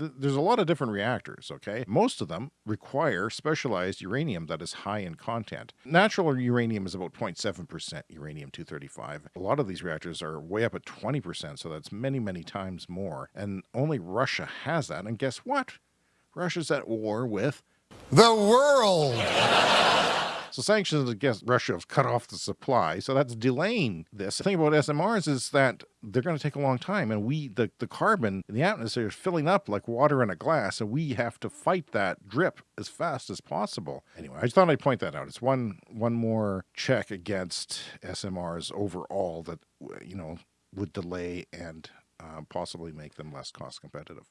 th- there's a lot of different reactors, okay? Most of them require specialized uranium that is high in content. Natural uranium is about 0.7% uranium 235. A lot of these reactors are way up at 20%, so that's many, many times more. And only Russia has that. And guess what? Russia's at war with the world. So sanctions against Russia have cut off the supply. So that's delaying this. The thing about SMRs is that they're going to take a long time. And we, the, the carbon in the atmosphere is filling up like water in a glass. And we have to fight that drip as fast as possible. Anyway, I just thought I'd point that out. It's one, one more check against SMRs overall that, you know, would delay and uh, possibly make them less cost competitive.